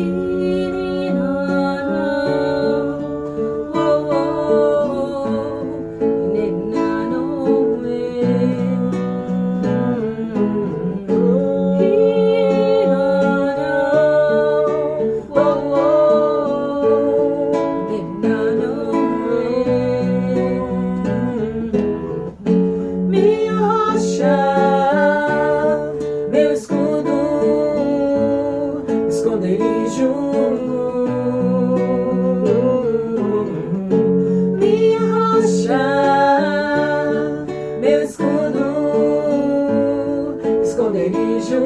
esconderijo Esconderijo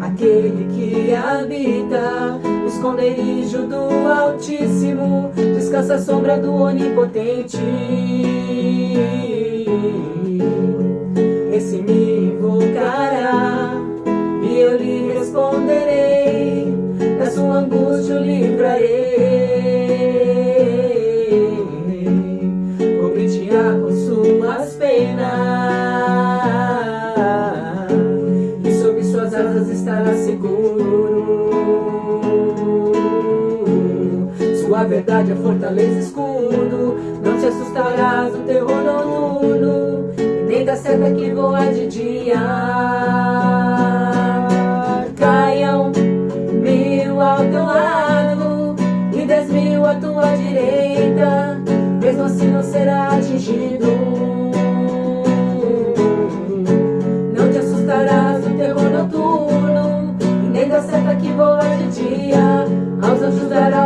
Aquele que habita esconderijo do Altíssimo Descansa a sombra do Onipotente Esse me invocará e eu lhe responderei, da sua angústia o livrarei. Verdade é fortaleza escudo, não te assustarás do terror noturno nem da seta que voa de dia. Caiam mil ao teu lado e dez mil à tua direita, mesmo assim não será atingido. Não te assustarás do terror noturno, nem da seta que voa de dia, aos anjos dará